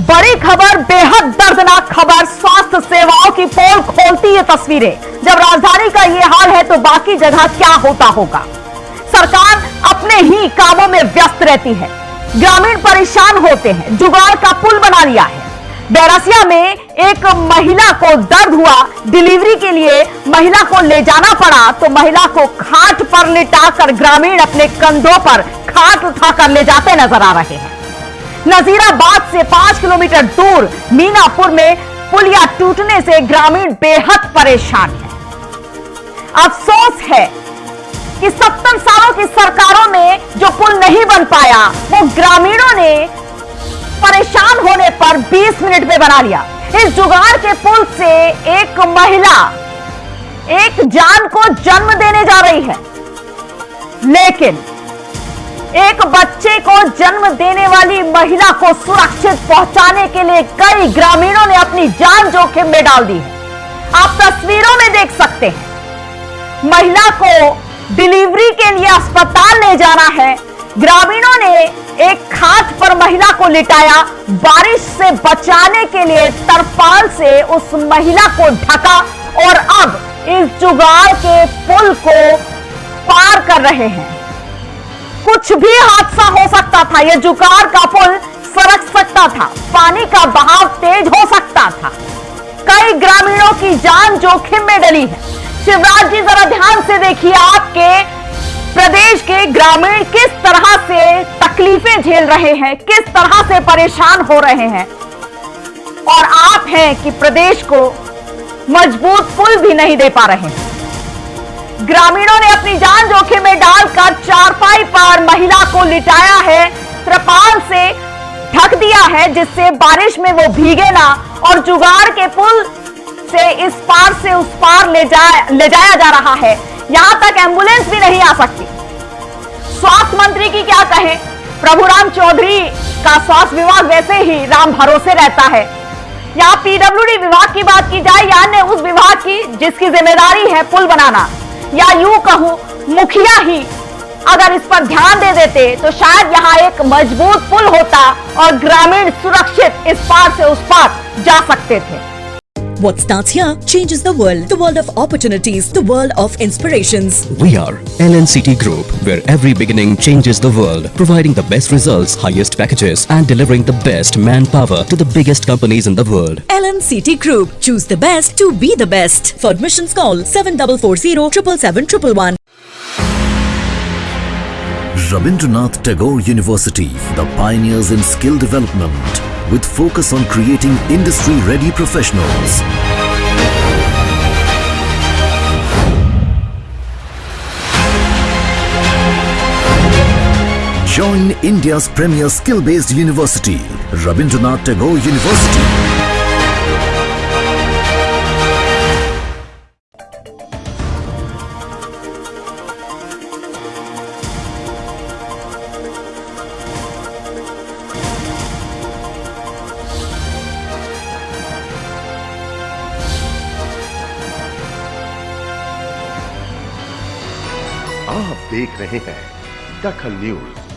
बड़ी खबर, बेहद दर्दनाक खबर, स्वास्थ्य सेवाओं की पोल खोलती ये तस्वीरें। जब राजधानी का ये हाल है तो बाकी जगह क्या होता होगा? सरकार अपने ही कामों में व्यस्त रहती है। ग्रामीण परेशान होते हैं, जुगाड़ का पुल बना लिया है। बैरसिया में एक महिला को दर्द हुआ, डिलीवरी के लिए महिला को ले जाना पड़ा तो महिला को खाट पर लिटाकर ग्रामीण अपने कंधों पर खाट उठाकर ले जाते नज़र आ रहे हैं। नजीराबाद से पाँच किलोमीटर दूर मीनापुर में पुलिया टूटने से ग्रामीण बेहद परेशान है। अफसोस है कि सत्तर सालों की सरकारों में जो पुल नहीं बन पाया, वो ग्रामीणों ने परेशान होने पर 20 मिनट में बना लिया। इस जुगाड़ के पुल से एक महिला, एक जान को जन्म देने जा रही है। लेकिन एक बच्चे को जन्म देने वाली महिला को सुरक्षित पहुँचाने के लिए कई ग्रामीणों ने अपनी जान जोखिम में डाल दी है। आप तस्वीरों में देख सकते हैं। महिला को डिलीवरी के लिए अस्पताल ले जाना है। ग्रामीणों ने एक खाट पर महिला को लिटाया। बारिश से बचाने के लिए तरपाल से उस महिला को ढका और अब इस जुगाड़ के पुल को पार कर रहे हैं। कुछ भी हादसा हो सकता था। यह जुकार का पुल सरक सकता था। पानी का बहाव तेज हो सकता था। कई ग्रामीणों की जान जोखिम में डली है। शिवराज जी, जरा ध्यान से देखिए, आपके प्रदेश के ग्रामीण किस तरह से तकलीफें झेल रहे हैं, किस तरह से परेशान हो रहे हैं। और आप हैं कि प्रदेश को मज़बूत पुल भी नहीं दे पा रहे हैं। ग्रामीणों ने अपनी जान जोखिम में डालकर चारपाई पर महिला को लिटाया है। त्रिपाल से ढक दिया है, जिससे बारिश में वो भीगे ना और जुगाड़ के पुल से इस पार से उस पार ले जाया ले जाया जा रहा है। यहाँ तक एंबुलेंस भी नहीं आ सकती। स्वास्थ्य मंत्री की क्या कहें? प्रभुराम चौधरी का स्वास्थ्य विभाग वैसे ही राम भरोसे रहता है। यहाँ पीडब्ल्यूडी विभाग की बात की जाए, या अन्य उस विभाग की जिसकी ज़िम्मेदारी है पुल बनाना। या यू कहूँ, मुखिया ही अगर इस पर ध्यान दे देते तो शायद यहाँ एक मज़बूत पुल होता और ग्रामीण सुरक्षित इस पार से उस पार जा सकते थे। What starts here changes the world. The world of opportunities, the world of inspirations. We are LNCT Group, where every beginning changes the world, providing the best results, highest packages, and delivering the best manpower to the biggest companies in the world. LNCT Group. Choose the best to be the best. For admissions call 7440 777 Rabindranath Tagore University, the pioneers in skill development, with focus on creating industry-ready professionals. Join India's premier skill-based university, Rabindranath Tagore University. आप देख रहे हैं दखल news.